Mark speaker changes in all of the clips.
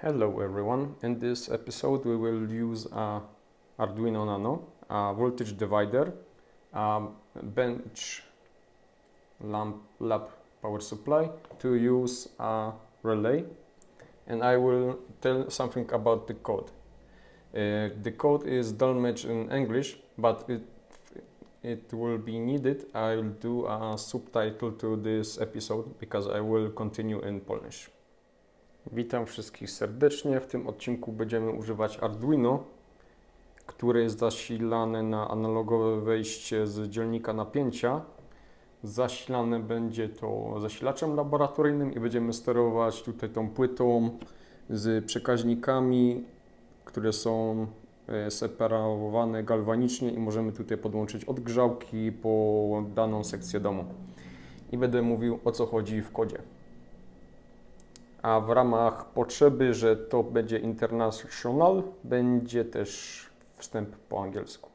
Speaker 1: Hello everyone. In this episode we will use a Arduino Nano, a voltage divider, a bench lamp lab power supply to use a relay and I will tell something about the code. Uh, the code is Dolmetsch in English, but it it will be needed. I'll do a subtitle to this episode because I will continue in Polish. Witam wszystkich serdecznie. W tym odcinku będziemy używać Arduino, które jest zasilane na analogowe wejście z dzielnika napięcia. Zasilane będzie to zasilaczem laboratoryjnym i będziemy sterować tutaj tą płytą z przekaźnikami, które są e, separowane galwanicznie i możemy tutaj podłączyć odgrzałki po daną sekcję domu. I będę mówił o co chodzi w kodzie a w ramach potrzeby, że to będzie international, będzie też wstęp po angielsku.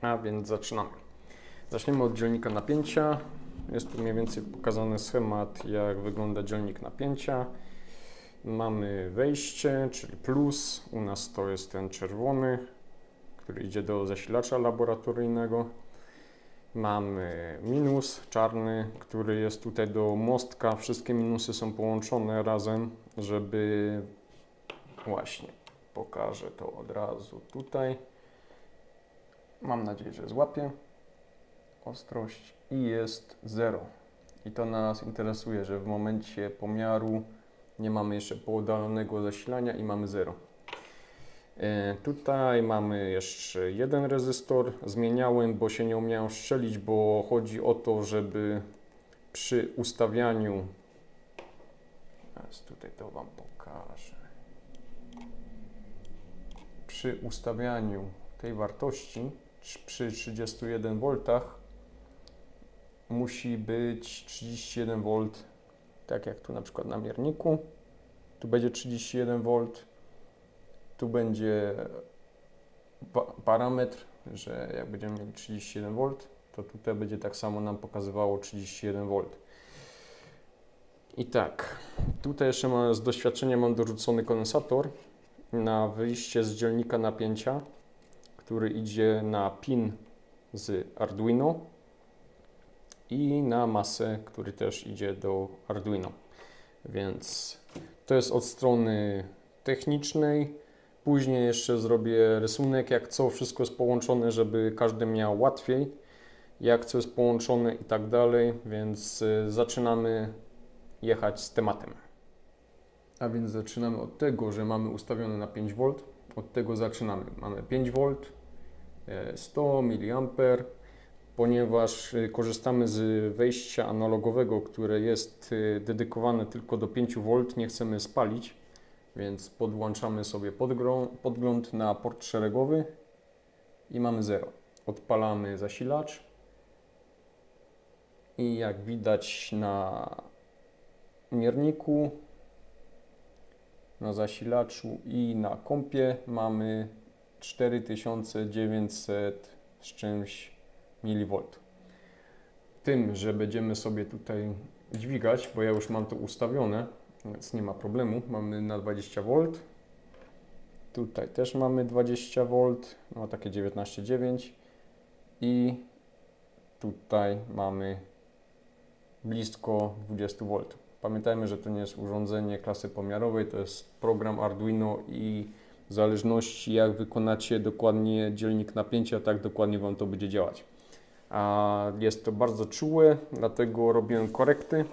Speaker 1: A więc zaczynamy. Zaczniemy od dzielnika napięcia. Jest tu mniej więcej pokazany schemat, jak wygląda dzielnik napięcia. Mamy wejście, czyli plus. U nas to jest ten czerwony, który idzie do zasilacza laboratoryjnego. Mamy minus czarny, który jest tutaj do mostka. Wszystkie minusy są połączone razem, żeby właśnie pokażę to od razu tutaj. Mam nadzieję, że złapię ostrość i jest 0. I to nas interesuje, że w momencie pomiaru nie mamy jeszcze poddalonego zasilania i mamy 0. E, tutaj mamy jeszcze jeden rezystor. Zmieniałem, bo się nie umiałem strzelić, bo chodzi o to, żeby przy ustawianiu. Teraz tutaj to Wam pokażę. Przy ustawianiu tej wartości przy 31 V musi być 31 V, tak jak tu na przykład na mierniku. Tu będzie 31 V tu będzie pa parametr, że jak będziemy mieli 31 V, to tutaj będzie tak samo nam pokazywało 31 V. I tak, tutaj jeszcze mam, z doświadczenia mam dorzucony kondensator na wyjście z dzielnika napięcia, który idzie na pin z Arduino i na masę, który też idzie do Arduino. Więc to jest od strony technicznej. Później jeszcze zrobię rysunek, jak co wszystko jest połączone, żeby każdy miał łatwiej, jak co jest połączone i tak dalej, więc y, zaczynamy jechać z tematem. A więc zaczynamy od tego, że mamy ustawione na 5V. Od tego zaczynamy. Mamy 5V, 100 mA, ponieważ y, korzystamy z wejścia analogowego, które jest y, dedykowane tylko do 5V, nie chcemy spalić więc podłączamy sobie podgląd na port szeregowy i mamy 0. Odpalamy zasilacz i jak widać na mierniku, na zasilaczu i na kompie mamy 4900 z czymś mV. Tym, że będziemy sobie tutaj dźwigać, bo ja już mam to ustawione, więc nie ma problemu. Mamy na 20 V. Tutaj też mamy 20 V, no takie 19,9 i tutaj mamy blisko 20 V. Pamiętajmy, że to nie jest urządzenie klasy pomiarowej, to jest program Arduino i w zależności jak wykonacie dokładnie dzielnik napięcia, tak dokładnie Wam to będzie działać. A jest to bardzo czułe, dlatego robiłem korekty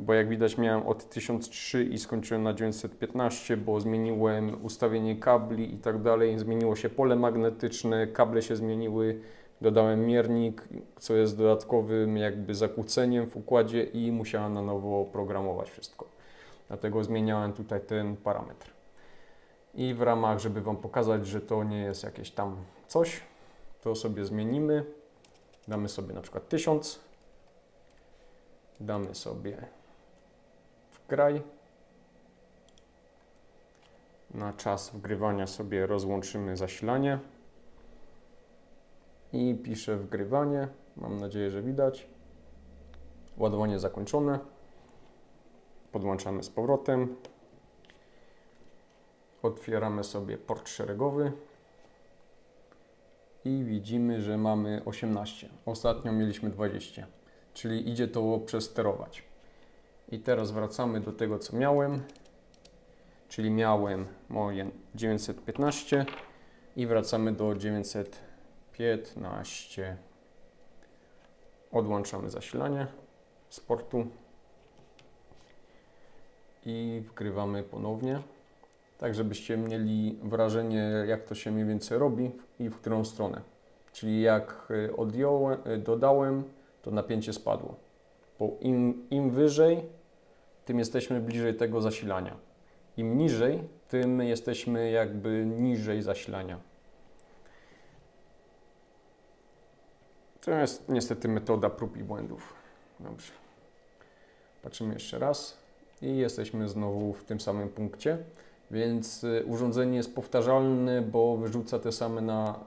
Speaker 1: bo jak widać miałem od 1003 i skończyłem na 915, bo zmieniłem ustawienie kabli i tak dalej, zmieniło się pole magnetyczne, kable się zmieniły, dodałem miernik, co jest dodatkowym jakby zakłóceniem w układzie i musiałem na nowo programować wszystko. Dlatego zmieniałem tutaj ten parametr. I w ramach, żeby Wam pokazać, że to nie jest jakieś tam coś, to sobie zmienimy. Damy sobie na przykład 1000. Damy sobie graj. Na czas wgrywania sobie rozłączymy zasilanie. I piszę wgrywanie. Mam nadzieję, że widać. Ładowanie zakończone. Podłączamy z powrotem. Otwieramy sobie port szeregowy i widzimy, że mamy 18. Ostatnio mieliśmy 20, czyli idzie to przesterować. I teraz wracamy do tego, co miałem, czyli miałem moje 915 i wracamy do 915. Odłączamy zasilanie z portu i wgrywamy ponownie, tak żebyście mieli wrażenie, jak to się mniej więcej robi i w którą stronę. Czyli jak y, odjąłem, y, dodałem, to napięcie spadło. Bo im, im wyżej, tym jesteśmy bliżej tego zasilania. Im niżej, tym jesteśmy jakby niżej zasilania. To jest niestety metoda prób i błędów. Dobrze. Patrzymy jeszcze raz i jesteśmy znowu w tym samym punkcie. Więc y, urządzenie jest powtarzalne, bo wyrzuca te same na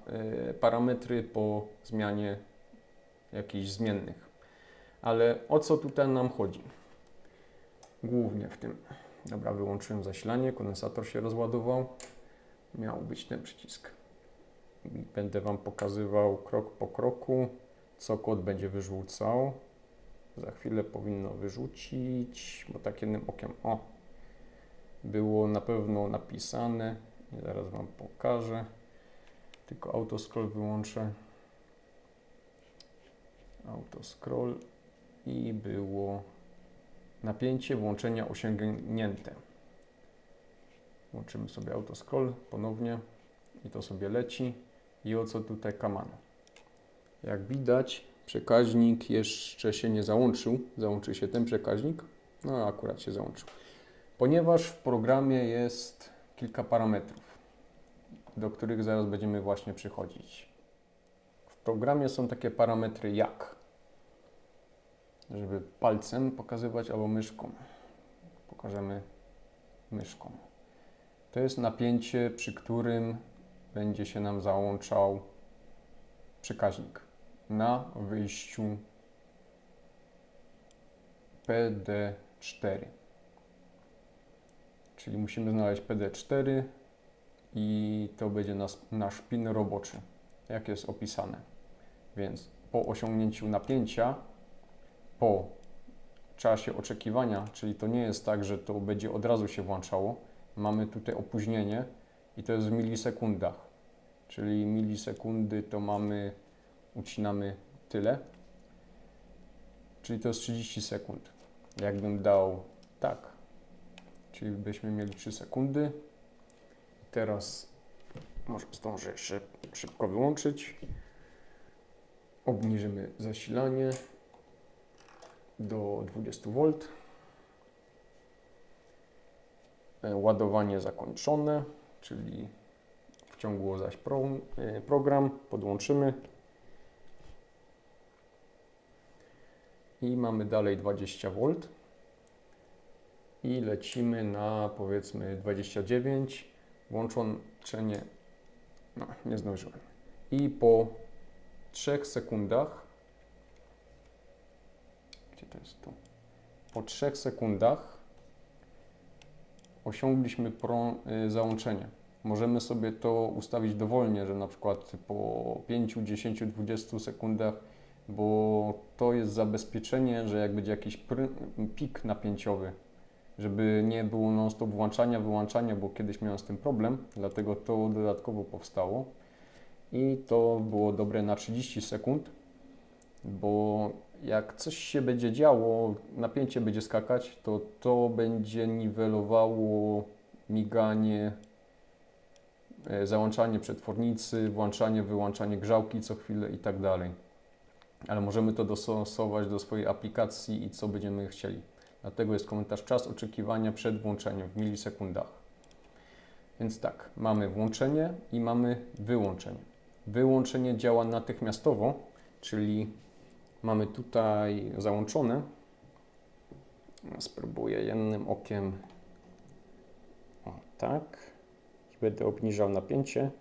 Speaker 1: y, parametry po zmianie jakichś zmiennych. Ale o co tutaj nam chodzi? Głównie w tym. Dobra, wyłączyłem zasilanie, kondensator się rozładował. Miał być ten przycisk. Będę Wam pokazywał krok po kroku, co kod będzie wyrzucał. Za chwilę powinno wyrzucić, bo tak jednym okiem, o, było na pewno napisane. Zaraz Wam pokażę. Tylko autoscroll wyłączę. Autoscroll i było napięcie włączenia osiągnięte. Włączymy sobie autoscroll ponownie i to sobie leci. I o co tutaj kamano? Jak widać, przekaźnik jeszcze się nie załączył. Załączy się ten przekaźnik. No, akurat się załączył. Ponieważ w programie jest kilka parametrów, do których zaraz będziemy właśnie przychodzić. W programie są takie parametry jak, żeby palcem pokazywać albo myszką. Pokażemy myszką. To jest napięcie, przy którym będzie się nam załączał przekaźnik na wyjściu PD4. Czyli musimy znaleźć PD4 i to będzie nas, nasz pin roboczy, jak jest opisane. Więc po osiągnięciu napięcia, po czasie oczekiwania, czyli to nie jest tak, że to będzie od razu się włączało, mamy tutaj opóźnienie i to jest w milisekundach. Czyli milisekundy to mamy, ucinamy tyle, czyli to jest 30 sekund. Jakbym dał tak, czyli byśmy mieli 3 sekundy. Teraz może zdążę jeszcze szybko wyłączyć. Obniżymy zasilanie do 20 V. E, ładowanie zakończone, czyli wciągło zaś e, program. Podłączymy. I mamy dalej 20 V i lecimy na powiedzmy 29, włączenie, no nie zdążyłem. I po 3 sekundach, to jest tu? Po 3 sekundach osiągliśmy y, załączenie. Możemy sobie to ustawić dowolnie, że na przykład po 5, 10, 20 sekundach, bo to jest zabezpieczenie, że jak będzie jakiś pik napięciowy, żeby nie było non-stop włączania, wyłączania, bo kiedyś miałem z tym problem, dlatego to dodatkowo powstało. I to było dobre na 30 sekund, bo jak coś się będzie działo, napięcie będzie skakać, to to będzie niwelowało miganie, e, załączanie przetwornicy, włączanie, wyłączanie grzałki co chwilę i tak dalej. Ale możemy to dostosować do swojej aplikacji i co będziemy chcieli. Dlatego jest komentarz czas oczekiwania przed włączeniem w milisekundach. Więc tak, mamy włączenie i mamy wyłączenie. Wyłączenie działa natychmiastowo, czyli mamy tutaj załączone. Spróbuję jednym okiem. O, tak. I będę obniżał napięcie.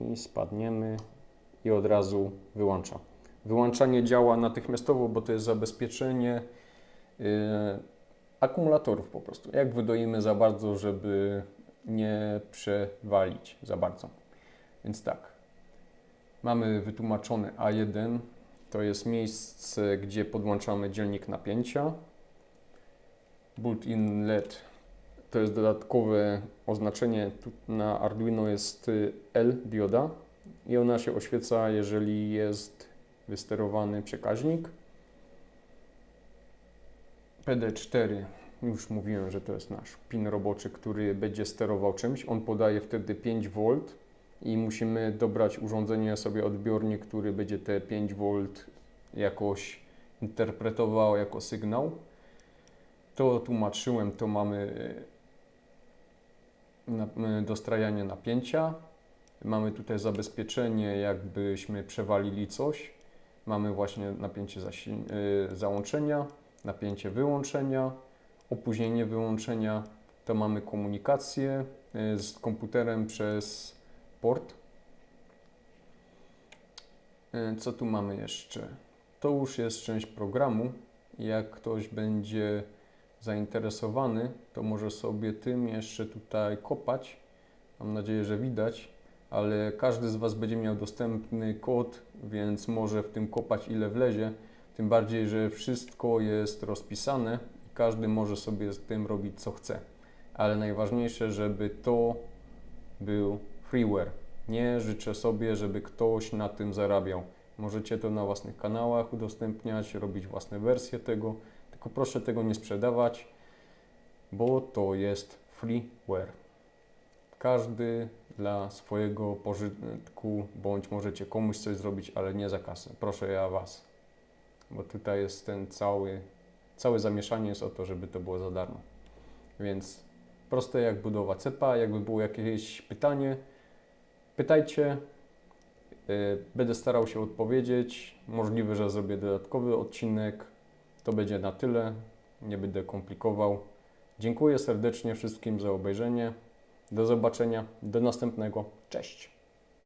Speaker 1: I spadniemy i od razu wyłącza. Wyłączanie działa natychmiastowo, bo to jest zabezpieczenie Yy, akumulatorów po prostu. Jak wydoimy za bardzo, żeby nie przewalić za bardzo. Więc tak, mamy wytłumaczone A1, to jest miejsce, gdzie podłączamy dzielnik napięcia. Built-in LED to jest dodatkowe oznaczenie. Na Arduino jest y, L dioda i ona się oświeca, jeżeli jest wysterowany przekaźnik. PD4, już mówiłem, że to jest nasz pin roboczy, który będzie sterował czymś. On podaje wtedy 5 V i musimy dobrać urządzenie sobie odbiornik, który będzie te 5 V jakoś interpretował jako sygnał. To tłumaczyłem, to mamy na- y, dostrajanie napięcia. Mamy tutaj zabezpieczenie, jakbyśmy przewalili coś. Mamy właśnie napięcie y, załączenia, napięcie wyłączenia, opóźnienie wyłączenia. To mamy komunikację z komputerem przez port. Y, Co tu mamy jeszcze? To już jest część programu. Jak ktoś będzie zainteresowany, to może sobie tym jeszcze tutaj kopać. Mam nadzieję, że widać, ale każdy z Was będzie miał dostępny kod, więc może w tym kopać ile wlezie. Tym bardziej, że wszystko jest rozpisane i każdy może sobie z tym robić co chce. Ale najważniejsze, żeby to był freeware. Nie życzę sobie, żeby ktoś na tym zarabiał. Możecie to na własnych kanałach udostępniać, robić własne wersje tego, tylko proszę tego nie sprzedawać, bo to jest freeware. Każdy dla swojego pożytku, bądź możecie komuś coś zrobić, ale nie za kasę. Proszę ja Was, bo tutaj jest ten cały, całe zamieszanie jest o to, żeby to było za darmo. Więc proste jak budowa cepa, jakby było jakieś pytanie, pytajcie. Y, Będę starał się odpowiedzieć. Możliwe, że zrobię dodatkowy odcinek. To będzie na tyle. Nie będę komplikował. Dziękuję serdecznie wszystkim za obejrzenie. Do zobaczenia. Do następnego. Cześć.